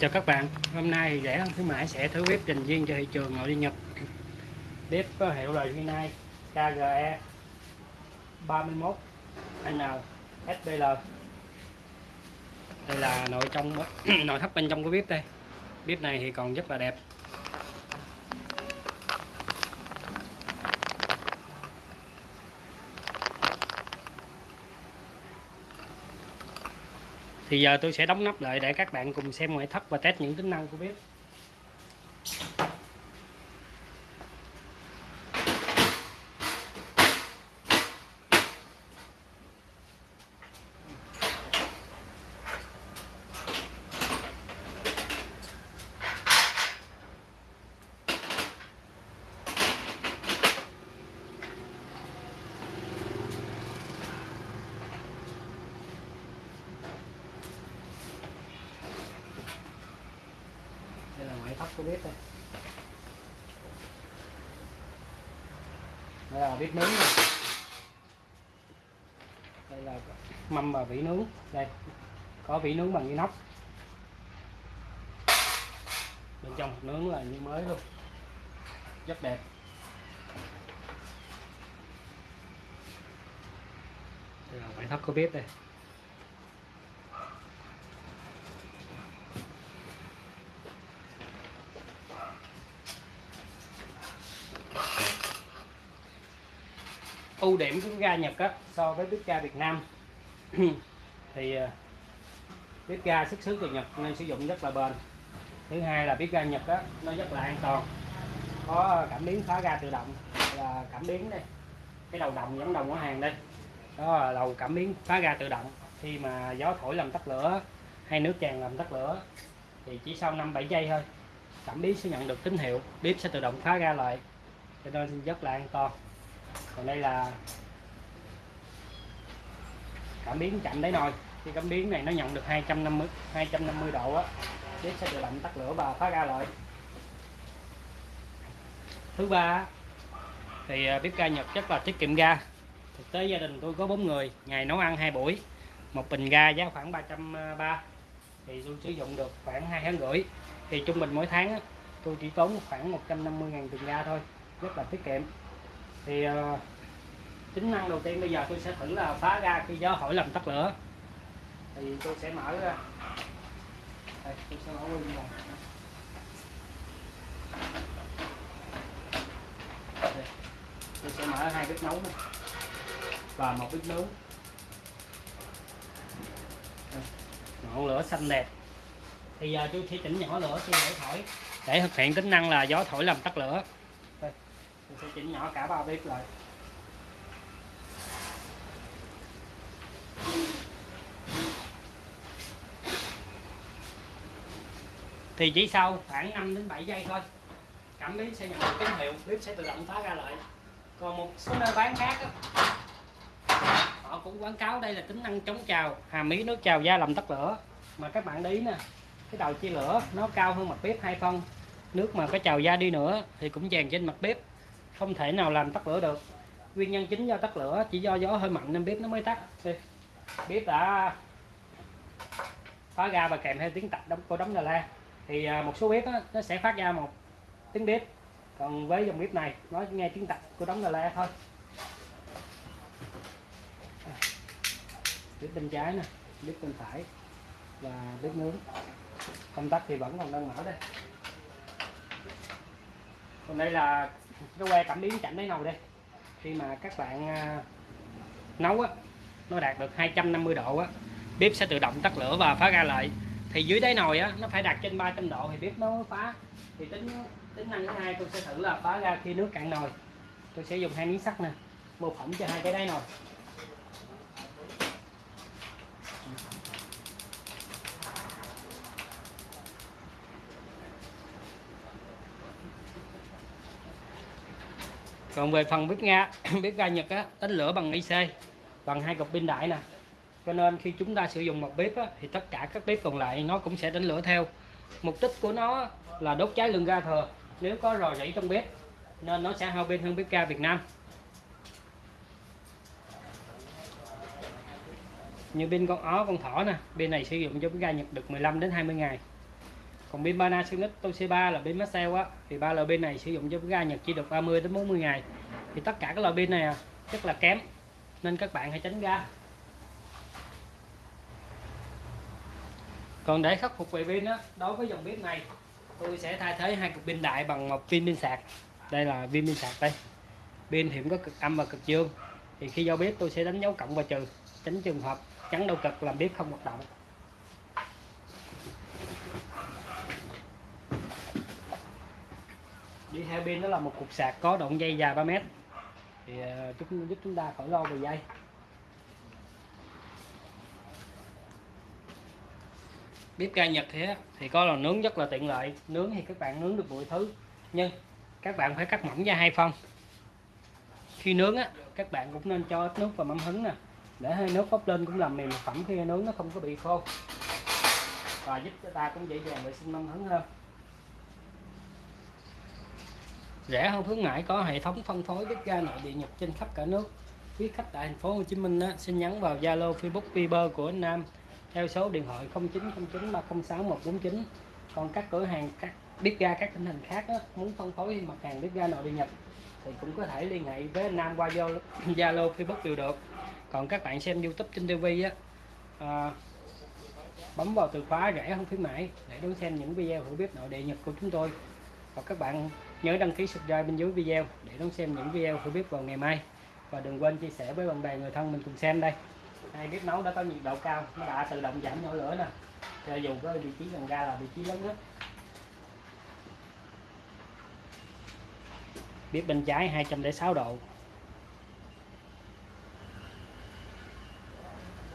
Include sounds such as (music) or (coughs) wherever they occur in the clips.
Chào các bạn, hôm nay thì rẻ hơn khuyến mãi sẽ thử bếp dành riêng cho thị trường nội địa Nhật. Bếp có hiệu là Hyundai KGE 31 N SPL Đây là nội trong (coughs) nội thất bên trong của bếp đây. Bếp này thì còn rất là đẹp. Thì giờ tôi sẽ đóng nắp lại để các bạn cùng xem ngoại thất và test những tính năng của bếp. Đây là bếp đây đây là bếp nướng này. đây là mâm và vỉ nướng. Đây, có vỉ nướng bằng inox. Bên trong nướng là như mới luôn. Rất đẹp. Đây là ngoại thất của bếp đây. Ưu điểm của ga Nhật á, so với bếp ga Việt Nam. (clears throat) Thì ờ, bếp ga xuất xứ từ Nhật nên sử dụng rất là bền. Thứ hai là bếp ga Nhật á, nó rất là an toàn có cảm biến phá ga tự động là cảm biến đây cái đầu đồng giống đồng của hàng đây. Đó là đầu cảm biến phá ga tự động khi mà gió thổi làm tắt lửa hay nước tràn làm tắt lửa thì chỉ sau 5-7 giây thôi cảm biến sẽ nhận được tín hiệu bếp sẽ tự động phá ra lại cho nên rất là an toàn còn đây là cảm biến chậm đáy nồi. Khi cảm biến này nó nhận được 250 250 độ á bếp sẽ tự động tắt lửa và phá ra lại thứ ba thì à, bếp ga Nhật rất là tiết kiệm ga. Thực tế gia đình tôi có 4 người, ngày nấu ăn hai buổi, một bình ga giá khoảng 330 à, thì tôi sử dụng được khoảng hai tháng rưỡi. Thì trung bình mỗi tháng tôi chỉ tốn khoảng 150 ngàn tiền ga thôi, rất là tiết kiệm thì uh, tính năng đầu tiên bây giờ tôi sẽ thử là phá ra khi gió hỏi làm tắt lửa. Thì tôi sẽ mở ra. Đây, tôi sẽ mở luôn này. Đây, tôi sẽ mở hai bếp nấu này và một bếp nướng ngọn lửa xanh đẹp. Thì giờ tôi sẽ chỉnh nhỏ lửa khi để thổi. Để thực hiện tính năng là gió thổi làm tắt lửa mình sẽ chỉnh nhỏ cả ba bếp lại. Thì chỉ sau khoảng 5 đến 7 giây thôi. Cảm biến sẽ nhận được tín hiệu bếp sẽ tự động phá ra lại. Còn một số nơi bán khác đó, họ cũng quảng cáo đây là tính năng chống trào hàm ý nước trào da làm tắt lửa. Mà các bạn để ý nè cái đầu chia lửa nó cao hơn mặt bếp hai phân nước mà có trào da đi nữa thì cũng dàn trên mặt bếp không thể nào làm tắt lửa được. Nguyên nhân chính do tắt lửa chỉ do gió hơi mạnh nên bếp nó mới tắt. Đây, bếp đã phá ra và kèm theo tiếng tạch đóng của đóng đà la. Thì à, một số bếp á, nó sẽ phát ra một tiếng bếp. Còn với dòng bếp này nó nghe tiếng tạch của đóng đà la thôi. Bếp bên trái nè bếp bên phải và bếp nướng. Công tắc thì vẫn còn đang mở đây. Còn đây là cái que cảm biến chạm đáy nồi đây. Khi mà các bạn à, nấu á, nó đạt được 250 độ á, bếp sẽ tự động tắt lửa và phá ra lại. Thì dưới đáy nồi á, nó phải đạt trên 300 độ thì bếp nó mới phá. Thì tính tính năng thứ hai tôi sẽ thử là phá ra khi nước cạn nồi. Tôi sẽ dùng hai miếng sắt nè mô phỏng cho hai cái đáy nồi. Còn về phần bếp ga (clears throat) bếp ga Nhật á đánh lửa bằng IC bằng hai cục pin đại nè. Cho nên khi chúng ta sử dụng một bếp á, thì tất cả các bếp còn lại nó cũng sẽ đánh lửa theo. Mục đích của nó là đốt cháy lượng ga thừa nếu có rò rỉ trong bếp nên nó sẽ hao pin hơn bếp ga Việt Nam. Như pin con ó con thỏ nè pin này sử dụng cho bếp ga Nhật được 15 đến 20 ngày còn pin Panasonic Toshiba là pin Maxell á. Thì ba loại pin này sử dụng cho ga Nhật chỉ được 30 đến 40 ngày. Thì tất cả các loại pin này à, rất là kém nên các bạn hãy tránh ra còn để khắc phục về pin đó, đối với dòng bếp này tôi sẽ thay thế hai cục pin đại bằng một pin pin sạc. Đây là pin pin sạc đây. Pin thì cũng có cực âm và cực dương. Thì khi giao bếp tôi sẽ đánh dấu cộng và trừ tránh trường hợp chắn đầu cực làm bếp không hoạt động. Đi theo pin đó là một cục sạc có đoạn dây dài 3 mét. Thì ờ, giúp, giúp chúng ta khỏi lo về dây. Bếp ga Nhật thì thì có lò nướng rất là tiện lợi. Nướng thì các bạn nướng được mọi thứ. Nhưng các bạn phải cắt mỏng ra hai phân. Khi nướng á các bạn cũng nên cho ít nước và mắm hứng nè. Để hơi nước bốc lên cũng làm mềm phẩm khi nướng nó không có bị khô. Và giúp cho ta cũng dễ dàng vệ sinh mắm hứng hơn. Rẻ hơn khuyến mãi có hệ thống phân phối bếp ga nội địa nhập trên khắp cả nước. Quý khách tại thành phố Hồ Chí Minh á, xin nhắn vào Zalo Facebook Viber của anh Nam. Theo số điện thoại 0909 306 149 còn các cửa hàng các bếp ga các tỉnh thành khác á, muốn phân phối mặt hàng bếp ga nội địa nhập thì cũng có thể liên hệ với anh Nam qua (coughs) Zalo Facebook đều được. Còn các bạn xem YouTube trên TV á à, bấm vào từ khóa rẻ hơn khuyến mãi để đón xem những video hữu bếp nội địa nhập của chúng tôi. Và các bạn nhớ đăng ký subscribe bên dưới video để đón xem những video của bếp vào ngày mai. Và đừng quên chia sẻ với bạn bè, người thân mình cùng xem đây. Hai bếp nấu đã có nhiệt độ cao, nó đã tự động giảm nhỏ lửa nè. Cho dù có vị trí gần ga là vị trí lớn nhất. Bếp bên trái 206 độ.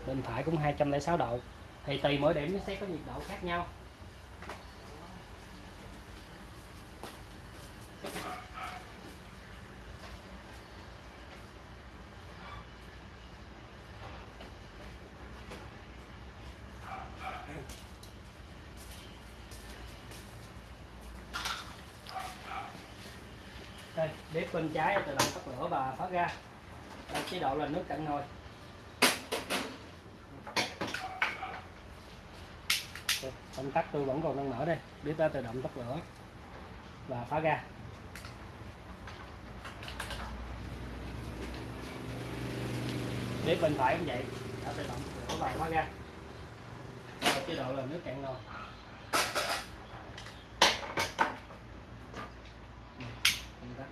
Bên phải cũng 206 độ. Thì tùy mỗi điểm nó sẽ có nhiệt độ khác nhau. Đây bếp bên trái tự động tắt lửa và thoát ra đây, chế độ là nước cạn nồi. Công tắc tôi vẫn còn đang mở đây. Bếp đã tự động tắt lửa và phá ra bếp bên phải cũng vậy đã tự động tắt lửa và phá ra chế độ là nước cạn nồi.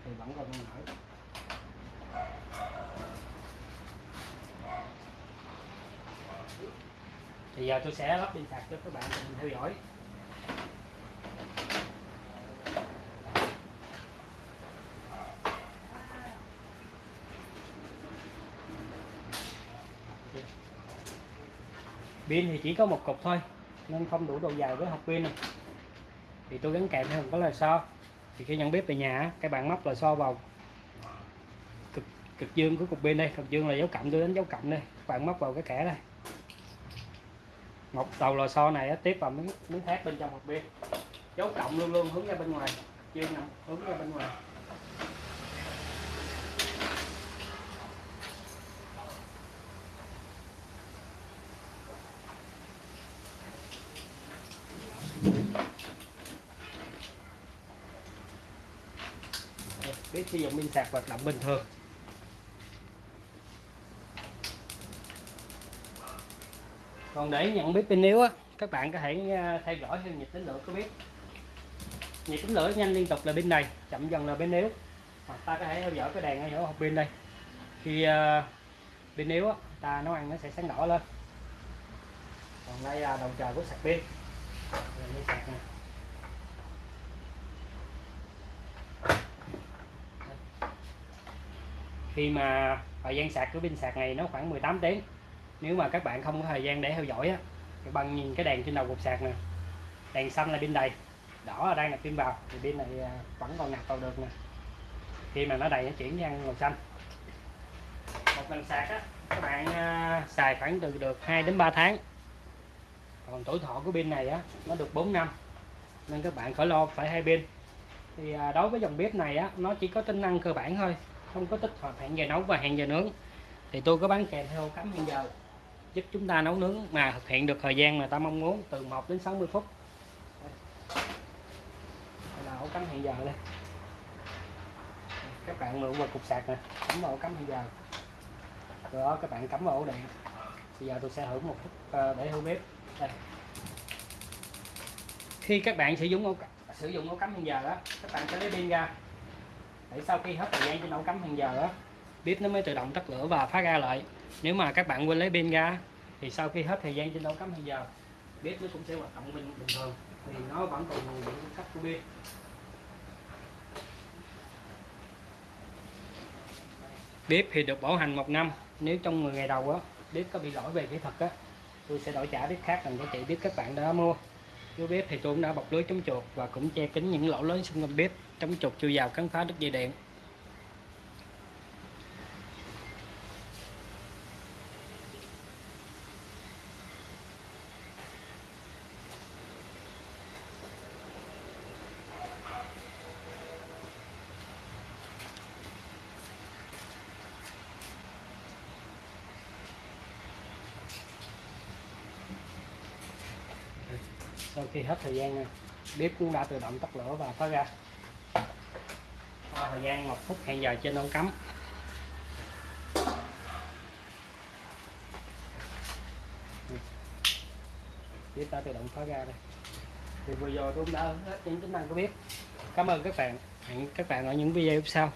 Thì vẫn còn mở thì giờ tôi sẽ lắp pin sạc cho các bạn cùng theo dõi. Pin thì chỉ có một cục thôi, nên không đủ độ dài với hộp pin này. thì tôi gắn kèm theo một cái là so thì khi nhận bếp về nhà cái bạn móc là so vào cực cực dương của cục pin đây. Cực dương là dấu cộng tôi đánh dấu cộng đây. Các bạn móc vào cái kẻ đây. Một đầu lò xo này tiếp vào miếng miếng thép bên trong hộp pin. Dấu cộng luôn luôn hướng ra bên ngoài. Dương nằm, hướng ra bên ngoài. Biết sử dụng pin sạc hoạt động bình thường. Còn để nhận bếp pin yếu á các bạn có thể à, theo dõi theo nhịp tính lửa của bếp nhịp tính lửa nhanh liên tục là pin này chậm dần là pin yếu. Hoặc ta có thể theo dõi cái đèn ở hộp pin đây. Khi uh, pin yếu á ta nấu ăn nó sẽ sáng đỏ lên. Còn đây là đầu chờ của sạc pin. Sạc này. Khi mà thời gian sạc của pin sạc này nó khoảng 18 tiếng. Nếu mà các bạn không có thời gian để theo dõi á các bạn nhìn cái đèn trên đầu cục sạc nè. Đèn xanh là pin đầy, đỏ là đang nạp pin vào, thì pin này à, vẫn còn nạp vào được nè. Khi mà nó đầy nó chuyển sang màu xanh. Một lần sạc á, các bạn à, xài khoảng từ được 2 đến 3 tháng. Còn tuổi thọ của pin này á, nó được 4 năm, nên các bạn khỏi lo phải hai pin. Thì à, đối với dòng bếp này á, nó chỉ có tính năng cơ bản thôi không có tích hợp hẹn giờ nấu và hẹn giờ nướng, thì tôi có bán kèm theo cắm hẹn giờ. Giúp chúng ta nấu nướng mà thực hiện được thời gian mà ta mong muốn, từ 1 đến 60 phút. Là ổ cắm hẹn giờ đây. Các bạn mượn vào cục sạc nè, cắm vào ổ cắm hẹn giờ. Rồi đó các bạn cắm vào ổ điện bây giờ tôi sẽ thử một phút ờ, để hư bếp. Đây. Khi các bạn sử dụng ổ sử dụng ổ cắm hẹn giờ đó các bạn sẽ lấy pin ra để sau khi hết thời gian trên ổ cắm hàng giờ đó bếp nó mới tự động tắt lửa và phá ra lại. Nếu mà các bạn quên lấy pin ra thì sau khi hết thời gian trên ổ cắm hàng giờ, bếp nó cũng sẽ hoạt động bình bình thường. Thì nó vẫn còn nguồn điện cung cấp của pin bếp thì được bảo hành một năm. Nếu trong 10 ngày đầu á, bếp có bị lỗi về kỹ thuật á, tôi sẽ đổi trả bếp khác dành cho chị bếp các bạn đã mua. Dưới bếp thì tôi cũng đã bọc lưới chống chuột và cũng che kín những lỗ lớn xung quanh bếp, chống chuột chui vào cắn phá đứt dây điện sau khi hết thời gian nè bếp cũng đã tự động tắt lửa và thoát ra. Qua thời gian một phút, hẹn giờ trên ống cắm. Bếp đã tự động thoát ra đây. Thì vừa rồi tôi cũng đã hết những tính năng của bếp. Cảm ơn các bạn. Hẹn các bạn ở những video tiếp sau.